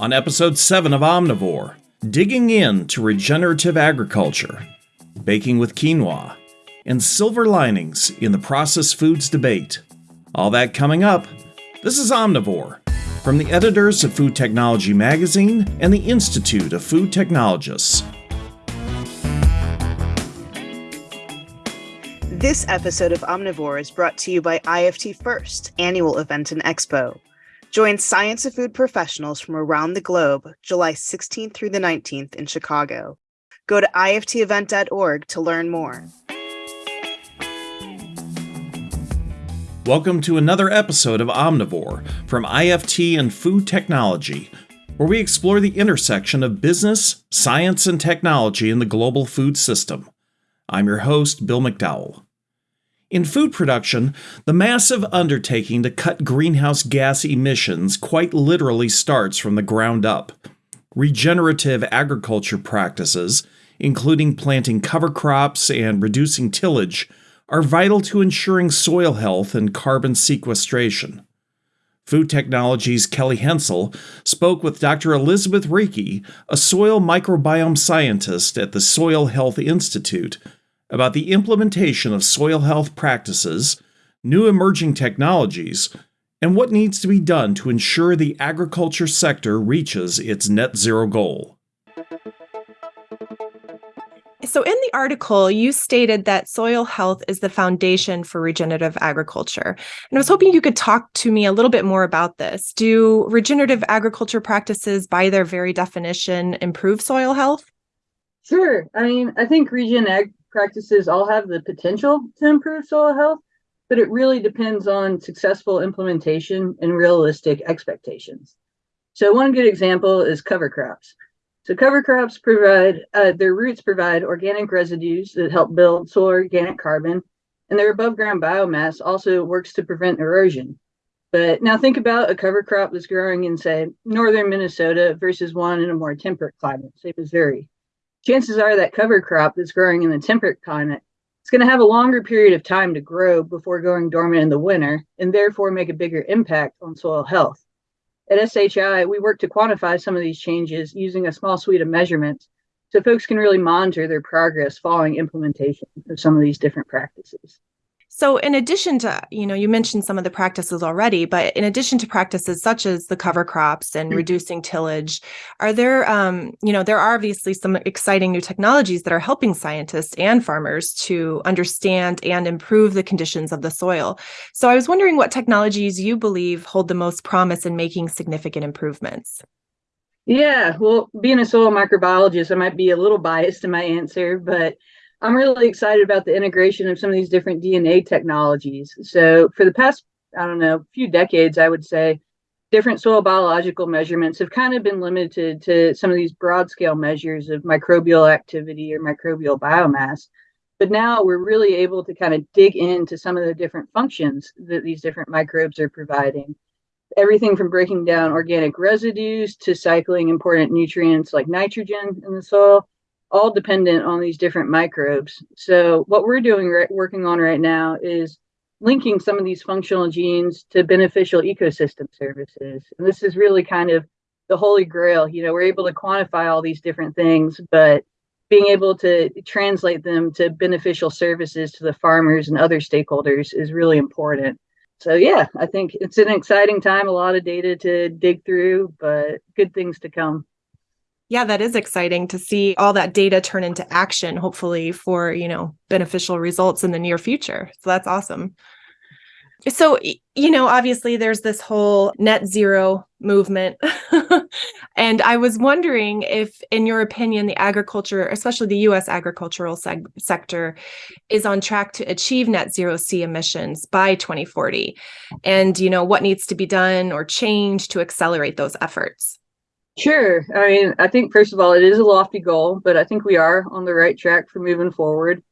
on episode 7 of Omnivore, digging into regenerative agriculture, baking with quinoa, and silver linings in the processed foods debate. All that coming up. This is Omnivore from the editors of Food Technology Magazine and the Institute of Food Technologists. This episode of Omnivore is brought to you by IFT First, annual event and expo. Join science of food professionals from around the globe July 16th through the 19th in Chicago. Go to iftevent.org to learn more. Welcome to another episode of Omnivore from IFT and Food Technology, where we explore the intersection of business, science, and technology in the global food system. I'm your host, Bill McDowell. In food production, the massive undertaking to cut greenhouse gas emissions quite literally starts from the ground up. Regenerative agriculture practices, including planting cover crops and reducing tillage, are vital to ensuring soil health and carbon sequestration. Food Technologies' Kelly Hensel spoke with Dr. Elizabeth Rieke, a soil microbiome scientist at the Soil Health Institute, about the implementation of soil health practices, new emerging technologies, and what needs to be done to ensure the agriculture sector reaches its net zero goal. So, in the article, you stated that soil health is the foundation for regenerative agriculture. And I was hoping you could talk to me a little bit more about this. Do regenerative agriculture practices, by their very definition, improve soil health? Sure. I mean, I think regen ag practices all have the potential to improve soil health, but it really depends on successful implementation and realistic expectations. So, one good example is cover crops. So, cover crops provide uh, their roots provide organic residues that help build soil organic carbon, and their above ground biomass also works to prevent erosion. But now think about a cover crop that's growing in, say, northern Minnesota versus one in a more temperate climate, say Missouri chances are that cover crop that's growing in the temperate climate is going to have a longer period of time to grow before going dormant in the winter and therefore make a bigger impact on soil health. At SHI, we work to quantify some of these changes using a small suite of measurements so folks can really monitor their progress following implementation of some of these different practices. So, in addition to, you know, you mentioned some of the practices already, but in addition to practices such as the cover crops and mm-hmm. reducing tillage, are there, um, you know, there are obviously some exciting new technologies that are helping scientists and farmers to understand and improve the conditions of the soil. So, I was wondering what technologies you believe hold the most promise in making significant improvements. Yeah, well, being a soil microbiologist, I might be a little biased in my answer, but I'm really excited about the integration of some of these different DNA technologies. So, for the past, I don't know, few decades, I would say, different soil biological measurements have kind of been limited to some of these broad scale measures of microbial activity or microbial biomass. But now we're really able to kind of dig into some of the different functions that these different microbes are providing. Everything from breaking down organic residues to cycling important nutrients like nitrogen in the soil all dependent on these different microbes. So what we're doing right, working on right now is linking some of these functional genes to beneficial ecosystem services. And this is really kind of the holy grail. You know, we're able to quantify all these different things, but being able to translate them to beneficial services to the farmers and other stakeholders is really important. So yeah, I think it's an exciting time, a lot of data to dig through, but good things to come. Yeah, that is exciting to see all that data turn into action, hopefully for, you know, beneficial results in the near future. So that's awesome. So, you know, obviously there's this whole net zero movement. and I was wondering if, in your opinion, the agriculture, especially the US agricultural seg- sector, is on track to achieve net zero C emissions by 2040. And, you know, what needs to be done or changed to accelerate those efforts? Sure. I mean, I think first of all, it is a lofty goal, but I think we are on the right track for moving forward.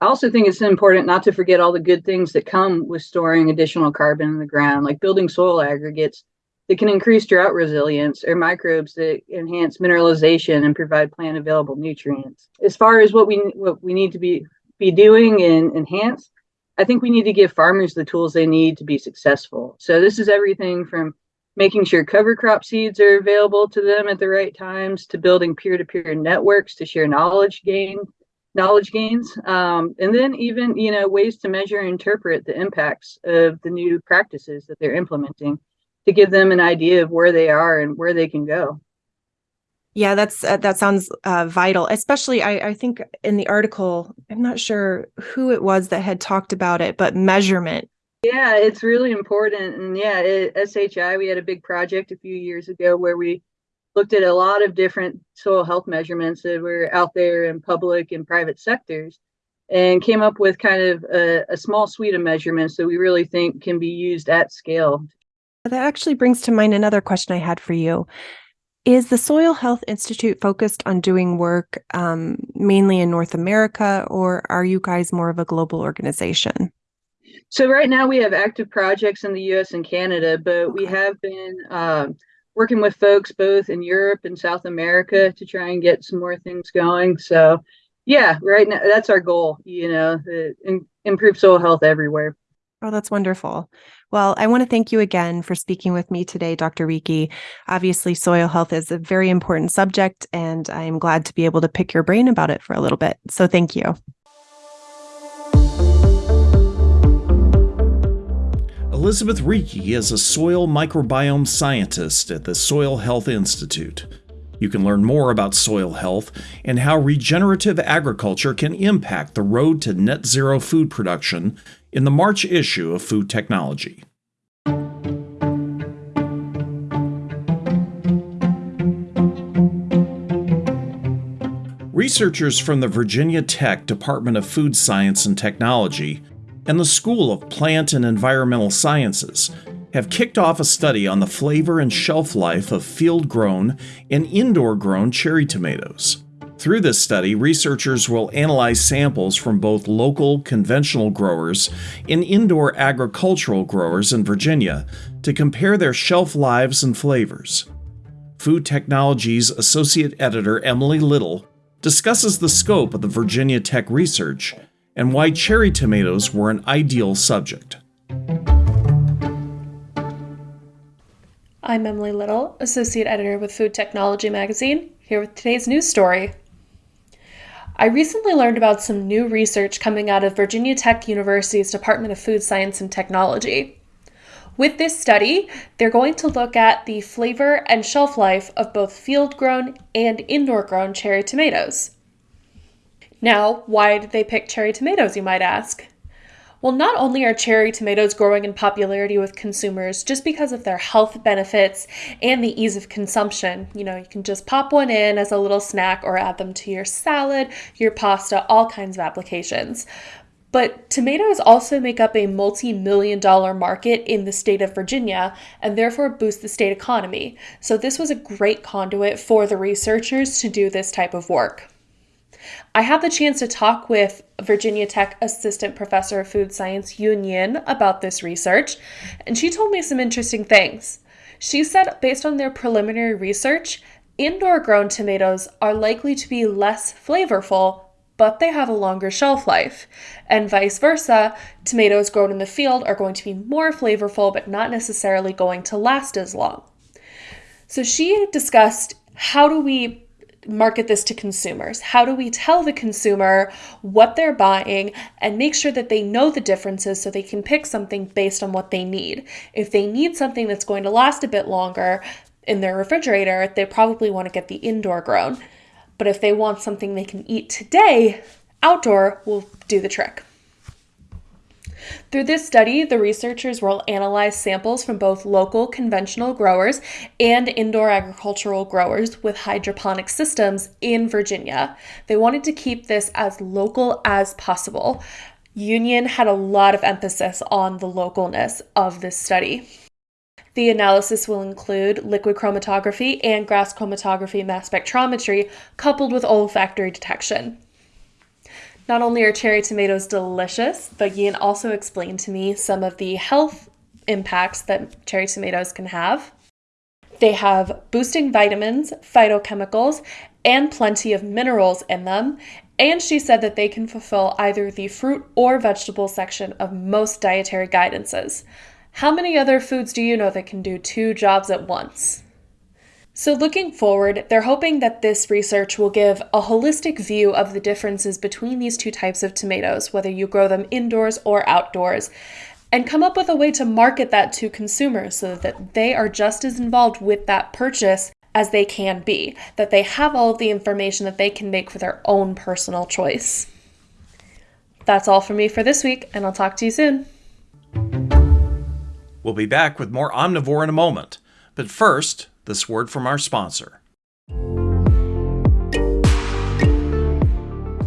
I also think it's important not to forget all the good things that come with storing additional carbon in the ground, like building soil aggregates that can increase drought resilience or microbes that enhance mineralization and provide plant available nutrients. As far as what we what we need to be be doing and enhance, I think we need to give farmers the tools they need to be successful. So this is everything from making sure cover crop seeds are available to them at the right times, to building peer-to-peer networks to share knowledge gain, knowledge gains, um, and then even you know ways to measure and interpret the impacts of the new practices that they're implementing to give them an idea of where they are and where they can go. Yeah, that's uh, that sounds uh, vital. Especially, I, I think in the article, I'm not sure who it was that had talked about it, but measurement. Yeah, it's really important. And yeah, at SHI, we had a big project a few years ago where we looked at a lot of different soil health measurements that were out there in public and private sectors and came up with kind of a, a small suite of measurements that we really think can be used at scale. That actually brings to mind another question I had for you. Is the Soil Health Institute focused on doing work um, mainly in North America, or are you guys more of a global organization? So right now we have active projects in the U.S. and Canada, but we have been uh, working with folks both in Europe and South America to try and get some more things going. So yeah, right now that's our goal. You know, improve soil health everywhere. Oh, that's wonderful. Well, I want to thank you again for speaking with me today, Dr. Rieke. Obviously, soil health is a very important subject, and I'm glad to be able to pick your brain about it for a little bit. So, thank you. Elizabeth Rieke is a soil microbiome scientist at the Soil Health Institute. You can learn more about soil health and how regenerative agriculture can impact the road to net zero food production in the March issue of Food Technology. Researchers from the Virginia Tech Department of Food Science and Technology and the School of Plant and Environmental Sciences have kicked off a study on the flavor and shelf life of field grown and indoor grown cherry tomatoes. Through this study, researchers will analyze samples from both local conventional growers and indoor agricultural growers in Virginia to compare their shelf lives and flavors. Food Technologies Associate Editor Emily Little discusses the scope of the Virginia Tech research and why cherry tomatoes were an ideal subject. I'm Emily Little, Associate Editor with Food Technology Magazine, here with today's news story. I recently learned about some new research coming out of Virginia Tech University's Department of Food Science and Technology. With this study, they're going to look at the flavor and shelf life of both field grown and indoor grown cherry tomatoes. Now, why did they pick cherry tomatoes, you might ask? Well, not only are cherry tomatoes growing in popularity with consumers just because of their health benefits and the ease of consumption, you know, you can just pop one in as a little snack or add them to your salad, your pasta, all kinds of applications. But tomatoes also make up a multi million dollar market in the state of Virginia and therefore boost the state economy. So, this was a great conduit for the researchers to do this type of work. I had the chance to talk with Virginia Tech Assistant Professor of Food Science Yun Yin about this research, and she told me some interesting things. She said, based on their preliminary research, indoor grown tomatoes are likely to be less flavorful, but they have a longer shelf life. And vice versa, tomatoes grown in the field are going to be more flavorful, but not necessarily going to last as long. So she discussed how do we market this to consumers? How do we tell the consumer what they're buying and make sure that they know the differences so they can pick something based on what they need? If they need something that's going to last a bit longer in their refrigerator, they probably want to get the indoor grown. But if they want something they can eat today, outdoor will do the trick. Through this study, the researchers will analyze samples from both local conventional growers and indoor agricultural growers with hydroponic systems in Virginia. They wanted to keep this as local as possible. Yun Yin had a lot of emphasis on the localness of this study. The analysis will include liquid chromatography and gas chromatography mass spectrometry coupled with olfactory detection. Not only are cherry tomatoes delicious, but Yin also explained to me some of the health impacts that cherry tomatoes can have. They have boosting vitamins, phytochemicals, and plenty of minerals in them. And she said that they can fulfill either the fruit or vegetable section of most dietary guidances. How many other foods do you know that can do two jobs at once? So, looking forward, they're hoping that this research will give a holistic view of the differences between these two types of tomatoes, whether you grow them indoors or outdoors, and come up with a way to market that to consumers so that they are just as involved with that purchase as they can be, that they have all of the information that they can make for their own personal choice. That's all from me for this week, and I'll talk to you soon. We'll be back with more Omnivore in a moment. But first, this word from our sponsor.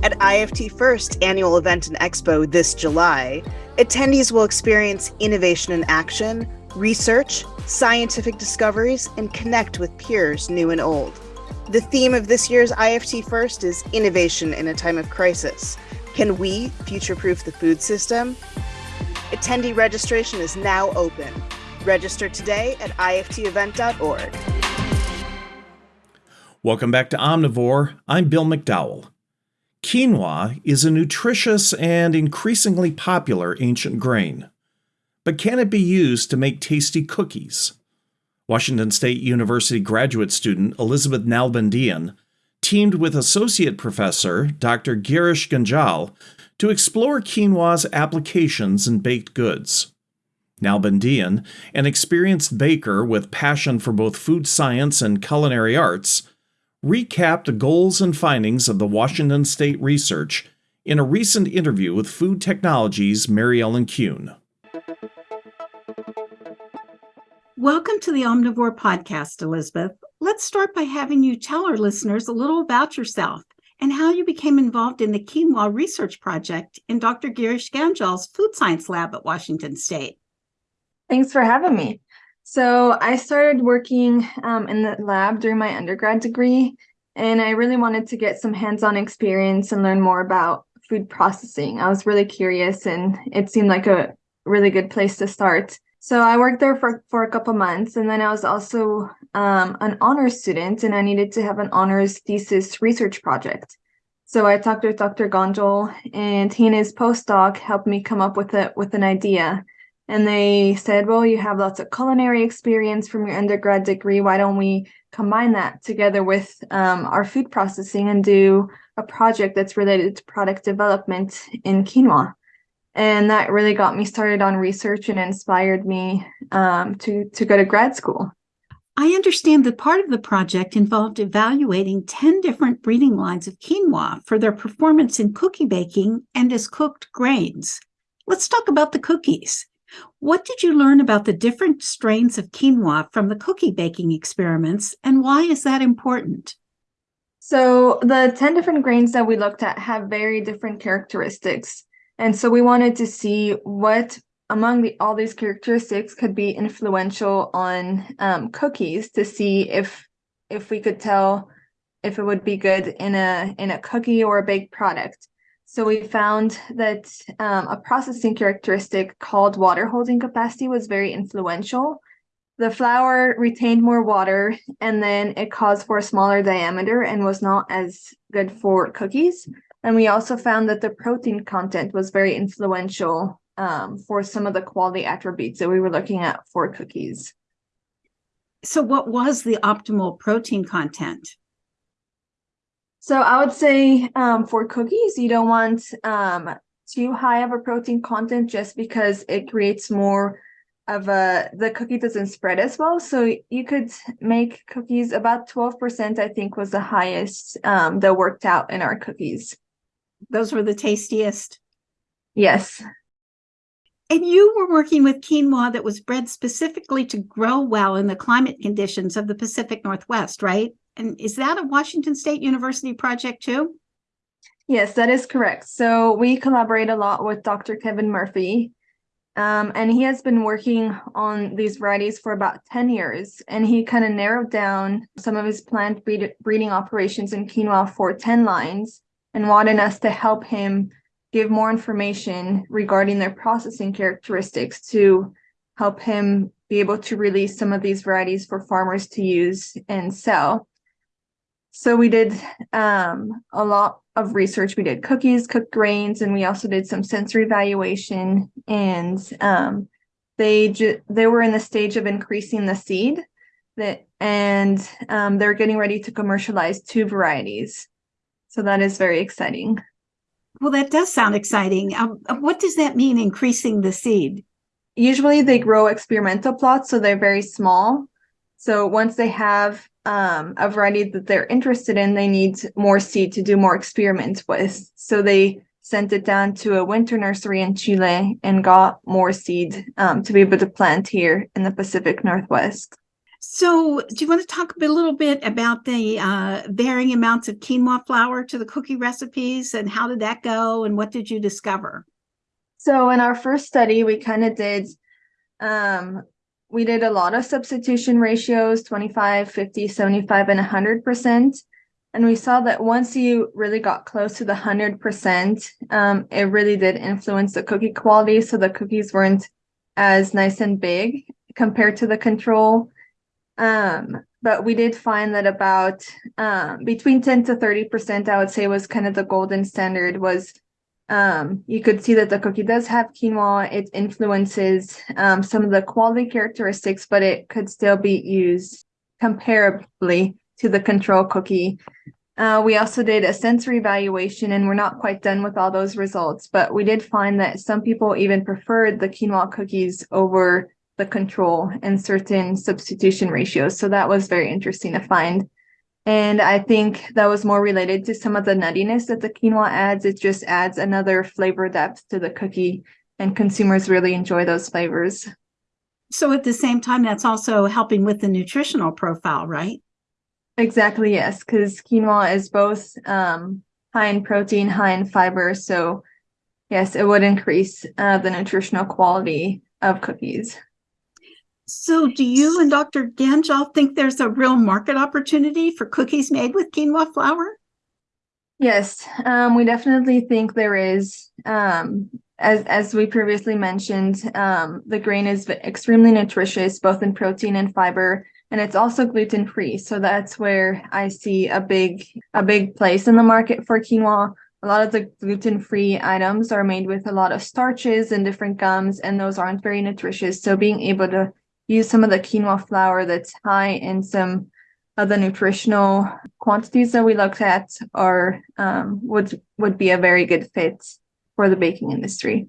At IFT First annual event and expo this July, attendees will experience innovation in action, research, scientific discoveries, and connect with peers new and old. The theme of this year's IFT First is innovation in a time of crisis. Can we future proof the food system? Attendee registration is now open. Register today at iftevent.org. Welcome back to Omnivore. I'm Bill McDowell. Quinoa is a nutritious and increasingly popular ancient grain. But can it be used to make tasty cookies? Washington State University graduate student Elizabeth Nalbandian teamed with Associate Professor Dr. Girish Ganjyal to explore quinoa's applications in baked goods. Nalbandian, an experienced baker with passion for both food science and culinary arts, recapped the goals and findings of the Washington State research in a recent interview with Food Technologies' Mary Ellen Kuhn. Welcome to the Omnivore Podcast, Elizabeth. Let's start by having you tell our listeners a little about yourself and how you became involved in the quinoa research project in Dr. Girish Ganjyal's food science lab at Washington State. Thanks for having me. So, I started working um, in the lab during my undergrad degree, and I really wanted to get some hands on experience and learn more about food processing. I was really curious, and it seemed like a really good place to start. So I worked there for, for a couple months, and then I was also um, an honors student, and I needed to have an honors thesis research project. So I talked with Dr. Ganjyal, and he and his postdoc helped me come up with it with an idea. And they said, "Well, you have lots of culinary experience from your undergrad degree. Why don't we combine that together with um, our food processing and do a project that's related to product development in quinoa?" and that really got me started on research and inspired me um, to to go to grad school. I understand that part of the project involved evaluating 10 different breeding lines of quinoa for their performance in cookie baking and as cooked grains. Let's talk about the cookies. What did you learn about the different strains of quinoa from the cookie baking experiments, and why is that important? So, the 10 different grains that we looked at have very different characteristics. And so we wanted to see what among the, all these characteristics could be influential on um, cookies to see if if we could tell if it would be good in a in a cookie or a baked product. So we found that um, a processing characteristic called water holding capacity was very influential. The flour retained more water and then it caused for a smaller diameter and was not as good for cookies. And we also found that the protein content was very influential um, for some of the quality attributes that we were looking at for cookies. So, what was the optimal protein content? So, I would say um, for cookies, you don't want um, too high of a protein content just because it creates more of a the cookie doesn't spread as well so you could make cookies about 12% i think was the highest um, that worked out in our cookies those were the tastiest. Yes. And you were working with quinoa that was bred specifically to grow well in the climate conditions of the Pacific Northwest, right? And is that a Washington State University project too? Yes, that is correct. So we collaborate a lot with Dr. Kevin Murphy, um, and he has been working on these varieties for about 10 years. And he kind of narrowed down some of his plant breed- breeding operations in quinoa for 10 lines and wanted us to help him give more information regarding their processing characteristics to help him be able to release some of these varieties for farmers to use and sell. So we did um, a lot of research. We did cookies, cooked grains, and we also did some sensory evaluation and um, they ju- they were in the stage of increasing the seed that and um, they're getting ready to commercialize two varieties. So that is very exciting. Well, that does sound exciting. Um, uh, what does that mean, increasing the seed? Usually they grow experimental plots, so they're very small. So once they have um, a variety that they're interested in, they need more seed to do more experiments with. So they sent it down to a winter nursery in Chile and got more seed um, to be able to plant here in the Pacific Northwest. So, do you want to talk a, bit, a little bit about the uh, varying amounts of quinoa flour to the cookie recipes and how did that go and what did you discover? So, in our first study, we kind of did um, we did a lot of substitution ratios 25, 50, 75, and 100%. And we saw that once you really got close to the 100%, um, it really did influence the cookie quality. So the cookies weren't as nice and big compared to the control. Um, but we did find that about um, between 10 to 30%, I would say was kind of the golden standard was um, you could see that the cookie does have quinoa. It influences um, some of the quality characteristics, but it could still be used comparably to the control cookie. Uh, we also did a sensory evaluation and we're not quite done with all those results, but we did find that some people even preferred the quinoa cookies over the control and certain substitution ratios. So that was very interesting to find. And I think that was more related to some of the nuttiness that the quinoa adds. It just adds another flavor depth to the cookie, and consumers really enjoy those flavors. So, at the same time, that's also helping with the nutritional profile, right? Exactly, yes, because quinoa is both um, high in protein, high in fiber. So, yes, it would increase uh, the nutritional quality of cookies. So, do you and Dr. Ganjyal think there's a real market opportunity for cookies made with quinoa flour? Yes, um, we definitely think there is. Um, as as we previously mentioned, um, the grain is extremely nutritious, both in protein and fiber, and it's also gluten free. So that's where I see a big a big place in the market for quinoa. A lot of the gluten free items are made with a lot of starches and different gums, and those aren't very nutritious. So being able to use some of the quinoa flour that's high in some of the nutritional quantities that we looked at or um, would would be a very good fit for the baking industry.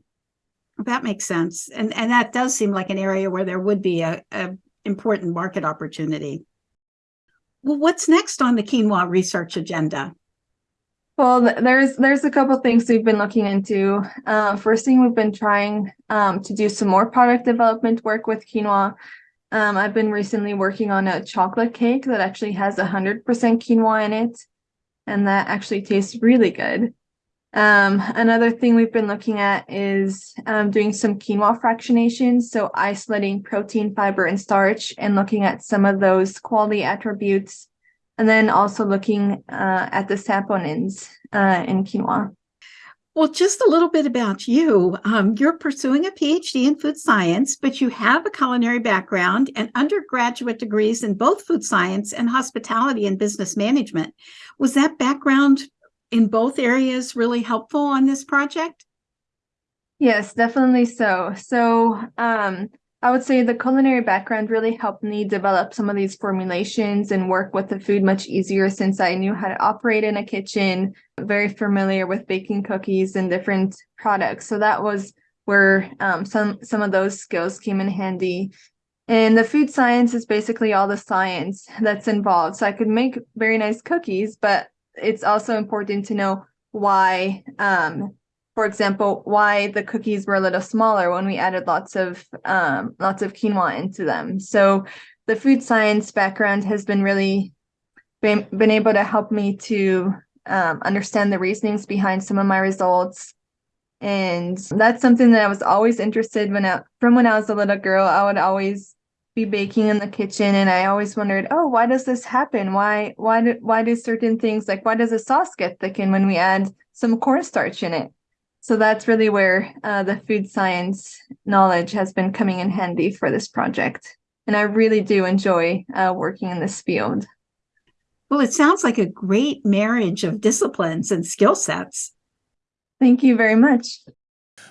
That makes sense, and and that does seem like an area where there would be a, a important market opportunity. Well, what's next on the quinoa research agenda? Well, there's there's a couple things we've been looking into. Uh, first thing we've been trying um, to do some more product development work with quinoa. Um, I've been recently working on a chocolate cake that actually has 100% quinoa in it, and that actually tastes really good. Um, another thing we've been looking at is um, doing some quinoa fractionation, so isolating protein, fiber, and starch, and looking at some of those quality attributes and then also looking uh, at the saponins uh, in quinoa. Well, just a little bit about you. Um, you're pursuing a PhD in food science, but you have a culinary background and undergraduate degrees in both food science and hospitality and business management. Was that background in both areas really helpful on this project? Yes, definitely so. So, um, I would say the culinary background really helped me develop some of these formulations and work with the food much easier since I knew how to operate in a kitchen, very familiar with baking cookies and different products. So that was where um, some some of those skills came in handy. And the food science is basically all the science that's involved. So I could make very nice cookies, but it's also important to know why um, for example, why the cookies were a little smaller when we added lots of um, lots of quinoa into them. So the food science background has been really been, been able to help me to um, understand the reasonings behind some of my results. And that's something that I was always interested when I, from when I was a little girl, I would always be baking in the kitchen and I always wondered, oh, why does this happen? Why why do why do certain things like why does a sauce get thickened when we add some cornstarch in it? So that's really where uh, the food science knowledge has been coming in handy for this project. And I really do enjoy uh, working in this field. Well, it sounds like a great marriage of disciplines and skill sets. Thank you very much.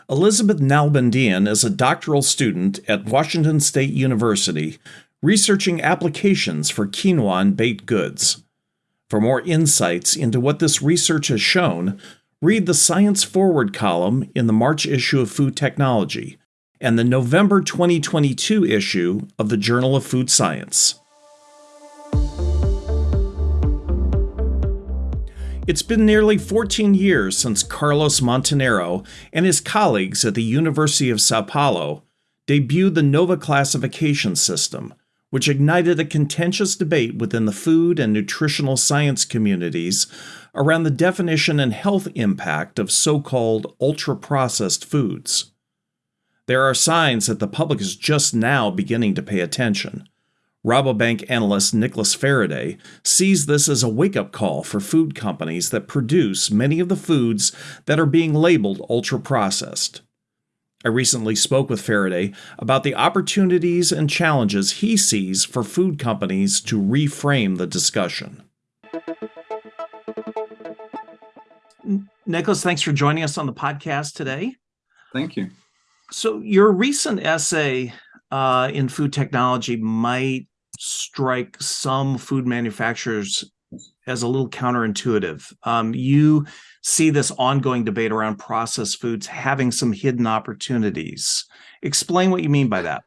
Elizabeth Nalbandian is a doctoral student at Washington State University researching applications for quinoa and baked goods. For more insights into what this research has shown, read the Science Forward column in the March issue of Food Technology and the November 2022 issue of the Journal of Food Science. It's been nearly 14 years since Carlos Monteiro and his colleagues at the University of Sao Paulo debuted the NOVA classification system, which ignited a contentious debate within the food and nutritional science communities around the definition and health impact of so called ultra processed foods. There are signs that the public is just now beginning to pay attention. Rabobank analyst Nicholas Fereday sees this as a wake up call for food companies that produce many of the foods that are being labeled ultra processed. I recently spoke with Fereday about the opportunities and challenges he sees for food companies to reframe the discussion. Nicholas, thanks for joining us on the podcast today. Thank you. So, your recent essay uh, in food technology might strike some food manufacturers as a little counterintuitive. Um, you see this ongoing debate around processed foods having some hidden opportunities. Explain what you mean by that.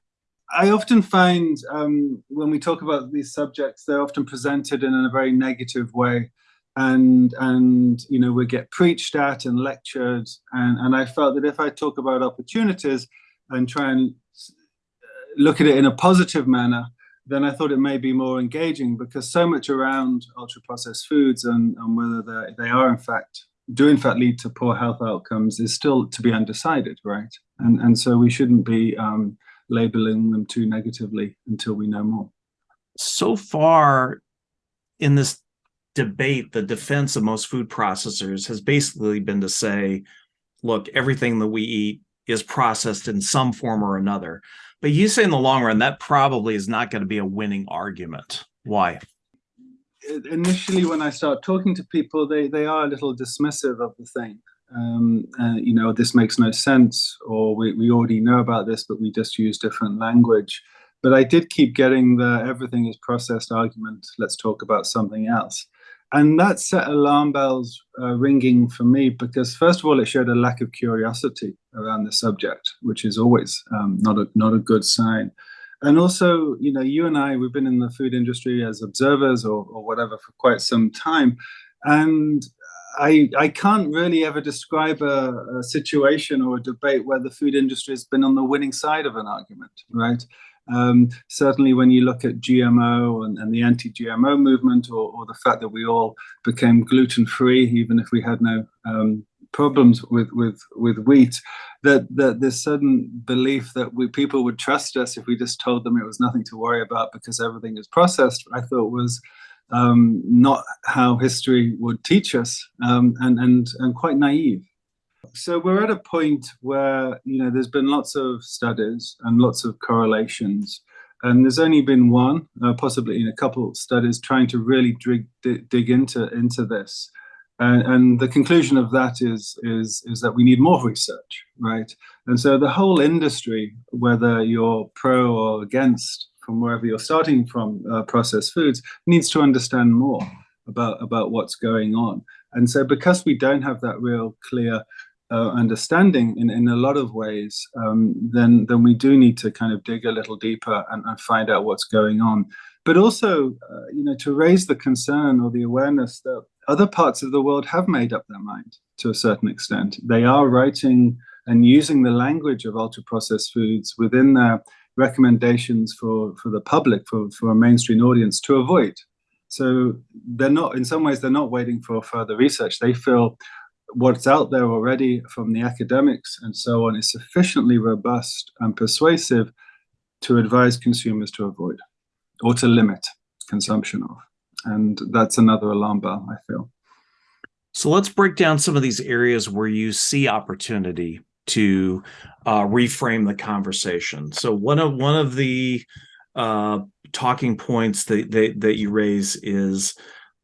I often find um, when we talk about these subjects, they're often presented in a very negative way. And and you know we get preached at and lectured, and and I felt that if I talk about opportunities and try and look at it in a positive manner, then I thought it may be more engaging because so much around ultra processed foods and, and whether they are in fact do in fact lead to poor health outcomes is still to be undecided, right? And and so we shouldn't be um, labeling them too negatively until we know more. So far in this debate, the defense of most food processors has basically been to say, look, everything that we eat is processed in some form or another. But you say in the long run, that probably is not going to be a winning argument. Why? Initially, when I start talking to people, they, they are a little dismissive of the thing. Um, uh, you know, this makes no sense, or we, we already know about this, but we just use different language. But I did keep getting the everything is processed argument. Let's talk about something else and that set alarm bells uh, ringing for me because first of all it showed a lack of curiosity around the subject which is always um, not a not a good sign and also you know you and i we've been in the food industry as observers or, or whatever for quite some time and I, I can't really ever describe a, a situation or a debate where the food industry has been on the winning side of an argument, right? Um, certainly, when you look at GMO and, and the anti GMO movement, or, or, the fact that we all became gluten free, even if we had no um, problems with, with, with wheat, that, that this sudden belief that we, people would trust us if we just told them it was nothing to worry about because everything is processed, I thought was um, not how history would teach us um, and, and, and quite naive so we're at a point where you know there's been lots of studies and lots of correlations and there's only been one uh, possibly in a couple of studies trying to really dig, dig into into this. And, and, the conclusion of that is is is that we need more research right? And so the whole industry whether you're pro or against from wherever you're starting from uh, processed foods needs to understand more about about what's going on. And so because we don't have that real clear uh, understanding in, in a lot of ways, um, then then we do need to kind of dig a little deeper and, and find out what's going on. But also, uh, you know, to raise the concern or the awareness that other parts of the world have made up their mind to a certain extent. They are writing and using the language of ultra processed foods within their recommendations for, for the public, for, for a mainstream audience to avoid. So they're not, in some ways, they're not waiting for further research. They feel what's out there already from the academics and so on is sufficiently robust and persuasive to advise consumers to avoid or to limit consumption of. And that's another alarm bell, I feel. So let's break down some of these areas where you see opportunity to uh, reframe the conversation. So one of one of the uh, talking points that, that that you raise is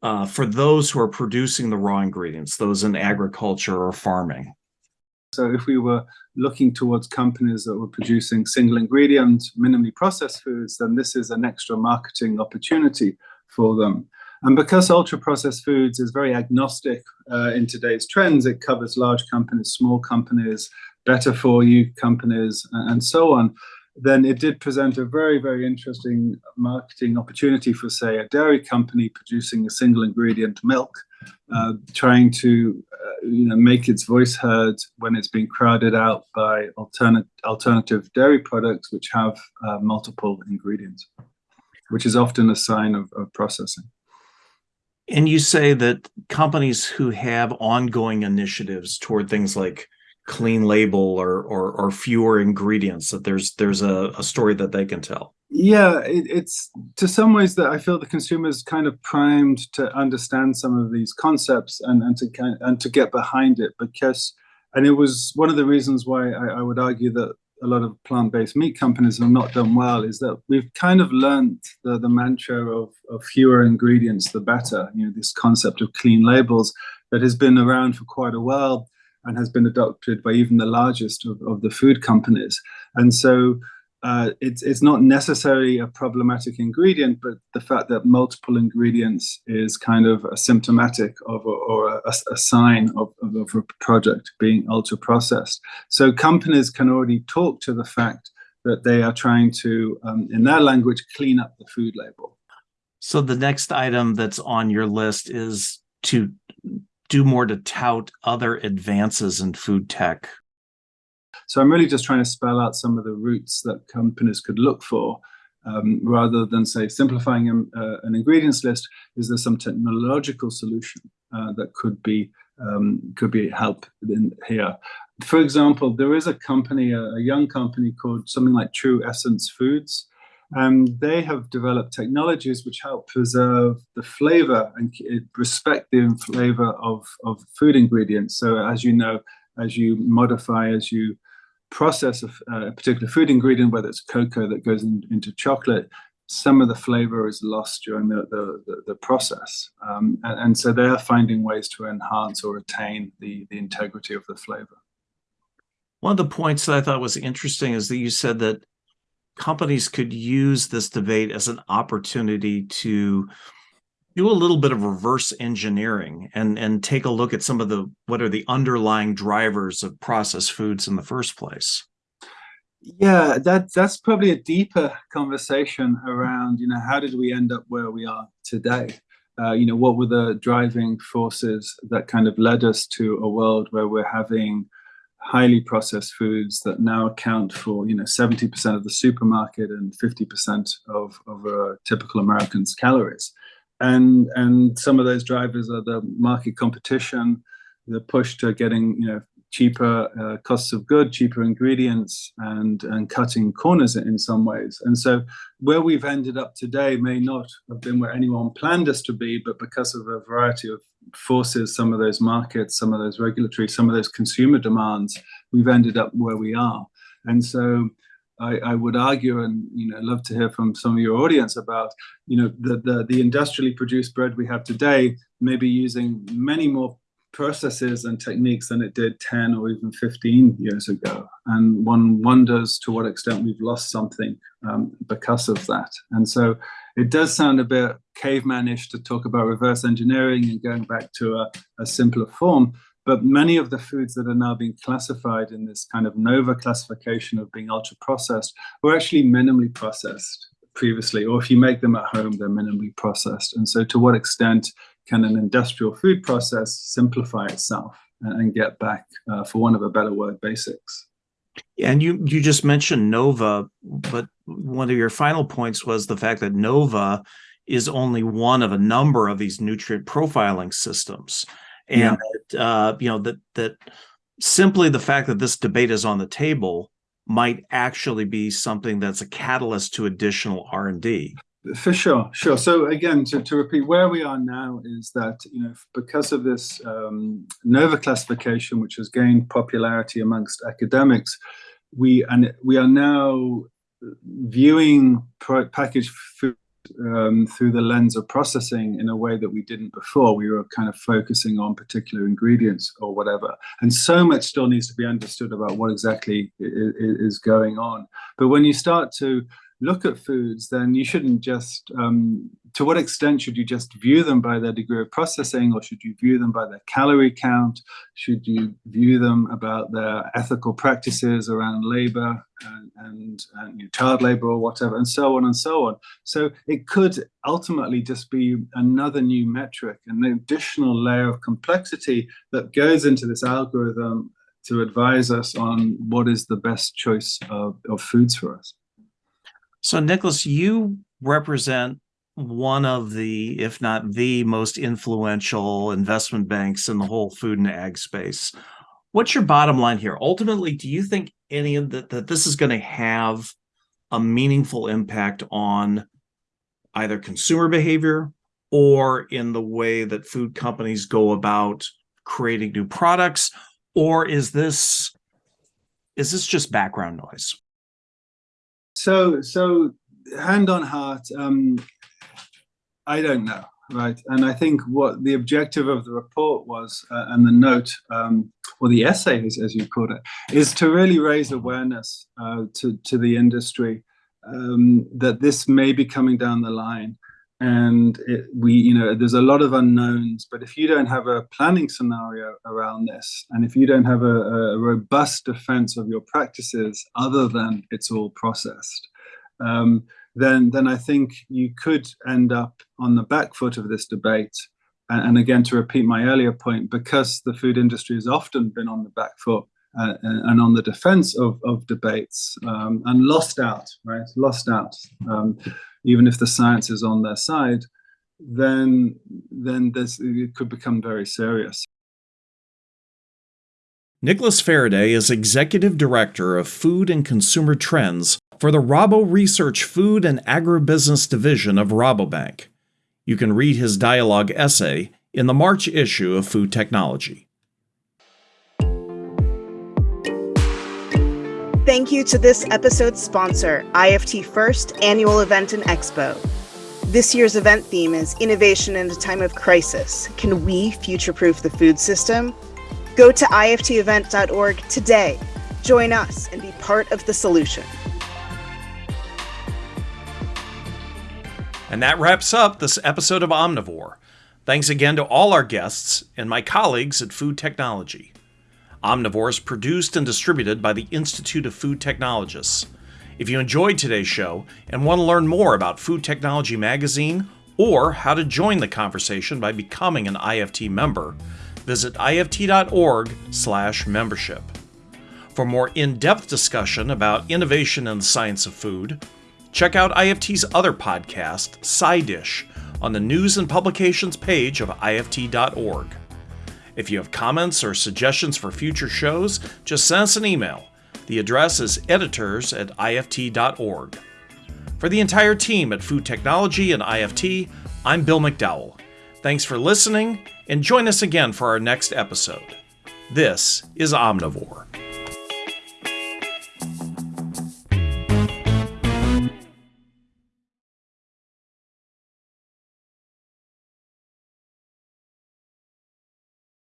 uh, for those who are producing the raw ingredients, those in agriculture or farming. So if we were looking towards companies that were producing single ingredient, minimally processed foods, then this is an extra marketing opportunity for them. And because ultra processed foods is very agnostic uh, in today's trends, it covers large companies, small companies, better for you companies, and so on then it did present a very, very interesting marketing opportunity for, say, a dairy company producing a single ingredient milk, uh, trying to uh, you know, make its voice heard when it's being crowded out by alternate, alternative dairy products which have uh, multiple ingredients, which is often a sign of, of processing. And you say that companies who have ongoing initiatives toward things like clean label or or, or fewer ingredients that there's there's a, a story that they can tell. Yeah it, it's to some ways that i feel the consumers kind of primed to understand some of these concepts and and to kind and to get behind it because and it was one of the reasons why I, I would argue that a lot of plant-based meat companies have not done well is that we've kind of learned the, the mantra of, of fewer ingredients the better you know this concept of clean labels that has been around for quite a while and has been adopted by even the largest of, of the food companies. And so uh, it's, it's not necessarily a problematic ingredient, but the fact that multiple ingredients is kind of a symptomatic of a, or a, a sign of, of, of a product being ultra processed. So companies can already talk to the fact that they are trying to, um, in their language, clean up the food label. So the next item that's on your list is to do more to tout other advances in food tech? So I'm really just trying to spell out some of the routes that companies could look for um, rather than say simplifying a, uh, an ingredients list. Is there some technological solution uh, that could be um, could be help in here? For example, there is a company, a, a young company called something like True Essence Foods, and they have developed technologies which help preserve the flavor and respect the flavor of, of food ingredients. So as you know, as you modify, as you process a, a particular food ingredient, whether it's cocoa that goes in, into chocolate, some of the flavor is lost during the, the, the, the process. Um, and, and, so they're finding ways to enhance or retain the, the integrity of the flavor. One of the points that I thought was interesting is that you said that companies could use this debate as an opportunity to do a little bit of reverse engineering and and take a look at some of the what are the underlying drivers of processed foods in the first place. Yeah that that's probably a deeper conversation around you know how did we end up where we are today? Uh, you know what were the driving forces that kind of led us to a world where we're having highly processed foods that now account for you know 70% of the supermarket and 50% of, of a typical American's calories. And and some of those drivers are the market competition, the push to getting you know cheaper uh, costs of good, cheaper ingredients, and and cutting corners in some ways. And so where we've ended up today may not have been where anyone planned us to be, but because of a variety of forces, some of those markets, some of those regulatory, some of those consumer demands, we've ended up where we are. And so I, I, would argue, and you know, love to hear from some of your audience about, you know, the, the, the industrially produced bread we have today, maybe using many more processes and techniques than it did 10 or even 15 years ago. And one wonders to what extent we've lost something um, because of that. And so it does sound a bit cavemanish to talk about reverse engineering and going back to a, a simpler form. But many of the foods that are now being classified in this kind of NOVA classification of being ultra processed were actually minimally processed previously, or if you make them at home, they're minimally processed. And so to what extent can an industrial food process simplify itself and get back, uh, for want of a better word, basics? And you you just mentioned Nova, but one of your final points was the fact that Nova is only one of a number of these nutrient profiling systems, and yeah. that, uh, you know that that simply the fact that this debate is on the table might actually be something that's a catalyst to additional R and D. For sure, sure. So again, to, to repeat, where we are now is that you know because of this um, NOVA classification, which has gained popularity amongst academics, we and we are now viewing packaged um, through the lens of processing in a way that we didn't before. We were kind of focusing on particular ingredients or whatever. And so much still needs to be understood about what exactly is going on. But when you start to look at foods, then you shouldn't just, um, to what extent should you just view them by their degree of processing or should you view them by their calorie count? Should you view them about their ethical practices around labor and, and, and child labor or whatever, and so on and so on. So it could ultimately just be another new metric, an additional layer of complexity that goes into this algorithm to advise us on what is the best choice of, of foods for us. So, Nicholas, you represent one of the, if not the most influential investment banks in the whole food and ag space. What's your bottom line here? Ultimately, do you think any of that that this is going to have a meaningful impact on either consumer behavior or in the way that food companies go about creating new products or is this is this just background noise so, so hand on heart, um, I don't know, right? And I think what the objective of the report was, uh, and the note, um, or the essay, as, as you called it, is to really raise awareness uh, to to the industry um, that this may be coming down the line and it, we you know there's a lot of unknowns but if you don't have a planning scenario around this and if you don't have a, a robust defense of your practices other than it's all processed um, then then i think you could end up on the back foot of this debate. And, and again to repeat my earlier point because the food industry has often been on the back foot uh, and on the defense of, of debates um, and lost out, right? Lost out. Um, even if the science is on their side, then then this it could become very serious. Nicholas Fereday is Executive Director of Food and Consumer Trends for the Rabo Research Food and Agribusiness Division of Rabobank. You can read his dialogue essay in the March issue of Food Technology. Thank you to this episode's sponsor, IFT First Annual Event and Expo. This year's event theme is Innovation in a Time of Crisis. Can we future proof the food system? Go to iftevent.org today. Join us and be part of the solution. And that wraps up this episode of Omnivore. Thanks again to all our guests and my colleagues at Food Technology. Omnivore is produced and distributed by the Institute of Food Technologists. If you enjoyed today's show and want to learn more about Food Technology Magazine or how to join the conversation by becoming an IFT member, visit ift.org/membership. For more in-depth discussion about innovation in the science of food, check out IFT's other podcast, SciDish, on the news and publications page of ift.org. If you have comments or suggestions for future shows, just send us an email. The address is editors at ift.org. For the entire team at Food Technology and IFT, I'm Bill McDowell. Thanks for listening, and join us again for our next episode. This is Omnivore.